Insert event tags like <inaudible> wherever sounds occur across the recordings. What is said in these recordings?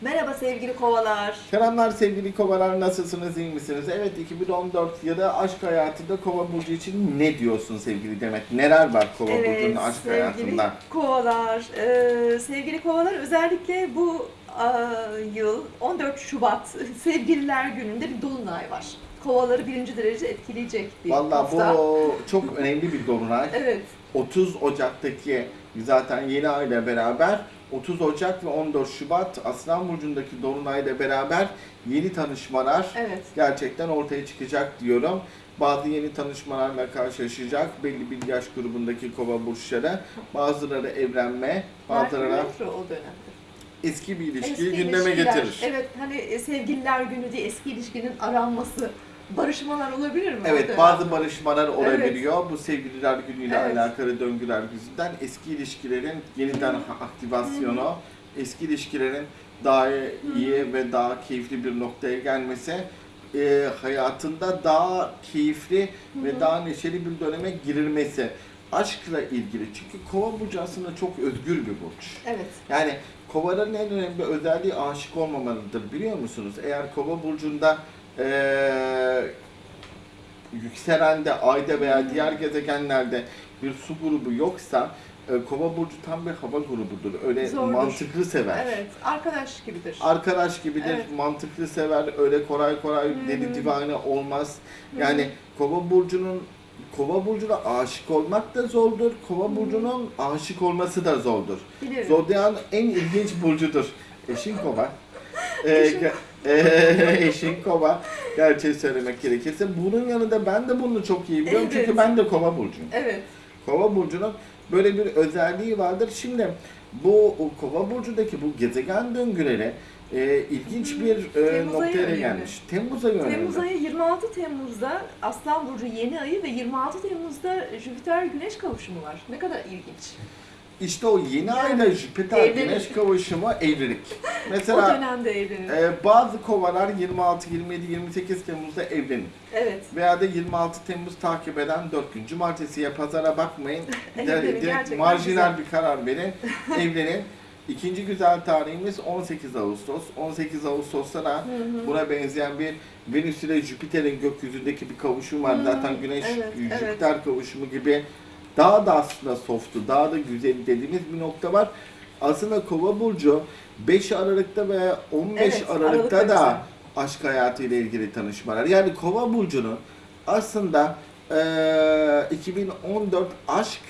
Merhaba sevgili kovalar. Selamlar sevgili kovalar nasılsınız iyi misiniz? Evet 2014 yılı aşk hayatında kova burcu için ne diyorsun sevgili Demet? Neler var kova burcunun aşk sevgili hayatında? kovalar. Ee, sevgili kovalar özellikle bu aa, yıl 14 Şubat <laughs> Sevgililer Günü'nde bir dolunay var. Kovaları birinci derece etkileyecek bir Vallahi hafta. bu çok önemli bir dolunay. Evet, 30 Ocak'taki zaten yeni ayla beraber 30 Ocak ve 14 Şubat Aslan Burcu'ndaki Dolunay'la beraber yeni tanışmalar evet. gerçekten ortaya çıkacak diyorum. Bazı yeni tanışmalarla karşılaşacak belli bir yaş grubundaki kova burçları. Bazıları evlenme, bazıları Merkür Retro o dönemde. eski bir ilişkiyi Eski gündeme ilişkiler, getirir. Evet, hani sevgililer günü diye eski ilişkinin aranması, barışmalar olabilir mi? Evet bazı barışmalar olabiliyor. Bu sevgililer günüyle Evet. alakalı döngüler yüzünden eski ilişkilerin yeniden ha- aktivasyonu, eski ilişkilerin daha iyi ve daha keyifli bir noktaya gelmesi e, hayatında daha keyifli ve daha neşeli bir döneme girilmesi. Aşkla ilgili. Çünkü kova burcu aslında çok özgür bir burç. Evet. Yani kovaların en önemli özelliği aşık olmamalıdır biliyor musunuz? Eğer kova burcunda eee yükselende, ayda veya diğer gezegenlerde bir su grubu yoksa e, kova burcu tam bir hava grubudur. Öyle Zordur. mantıklı sever. Evet, arkadaş gibidir. Arkadaş gibidir, Evet. mantıklı sever, öyle kolay kolay deli divane olmaz. Yani kova burcunun Kova burcuna aşık olmak da zordur. Kova burcunun aşık olması da zordur. Bilirim. Zodyan en ilginç burcudur. Eşin kova. Ee, ee, eşin kova. Gerçeği söylemek gerekirse. Bunun yanında ben de bunu çok iyi biliyorum. Evet. Çünkü ben de kova burcuyum. Evet. Kova burcunun böyle bir özelliği vardır. Şimdi bu kova burcundaki bu gezegen döngüleri e, ilginç bir e, Temmuz noktaya gelmiş. Temmuz ayı önemli. Temmuz ayı 26 Temmuz'da Aslan Burcu yeni ayı ve 26 Temmuz'da Jüpiter Güneş kavuşumu var. Ne kadar ilginç. İşte o yeni Yani ayla Jüpiter evlilik. Güneş kavuşumu evlilik. <laughs> o Mesela dönemde evlenir. e, bazı kovalar 26, 27, 28 Temmuz'da evlenir. evet. Veya da 26 Temmuz takip eden 4 gün cumartesiye pazara bakmayın. <laughs> Evet, evet, direkt gerçekten marjinal güzel. bir karar verin. <laughs> Evlenin. İkinci güzel tarihimiz 18 Ağustos. 18 Ağustos'ta da buna benzeyen bir Venüs ile Jüpiter'in gökyüzündeki bir kavuşum var. Hı, Zaten Güneş evet, Jüpiter kavuşumu gibi daha da aslında soft'u, daha da güzel dediğimiz bir nokta var. Aslında Kova burcu 5 Aralık'ta ve 15 Evet, Aralık'ta Aralık'ta da aşk hayatı ile ilgili tanışmalar. Yani Kova burcunun aslında eee 2014 aşk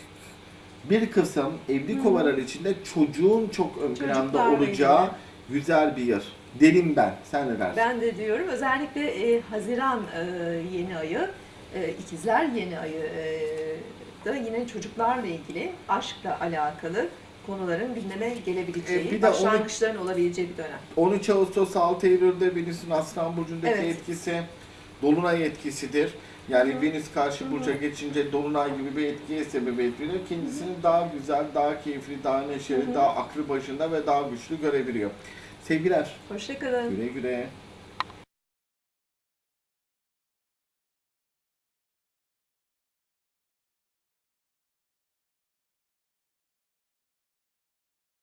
bir kısım evli kovalar içinde çocuğun çok ön planda olacağı ilgili. güzel bir yer. Derim ben. Sen ne dersin? Ben de diyorum özellikle e, Haziran e, yeni ayı, e, ikizler yeni ayı e, da yine çocuklarla ilgili aşkla alakalı konuların gündeme gelebileceği, E, bir de başlangıçların olabileceği bir dönem. 13 Ağustos 6 Eylül'de Venüs'ün Aslan Burcu'ndaki Evet. etkisi Dolunay etkisidir. Yani Hı. Venüs karşı burca geçince Dolunay gibi bir etkiye sebebiyet veriyor. Kendisini daha güzel, daha keyifli, daha neşeli, Hı hı. daha aklı başında ve daha güçlü görebiliyor. Sevgiler, Hoşçakalın. güle güle.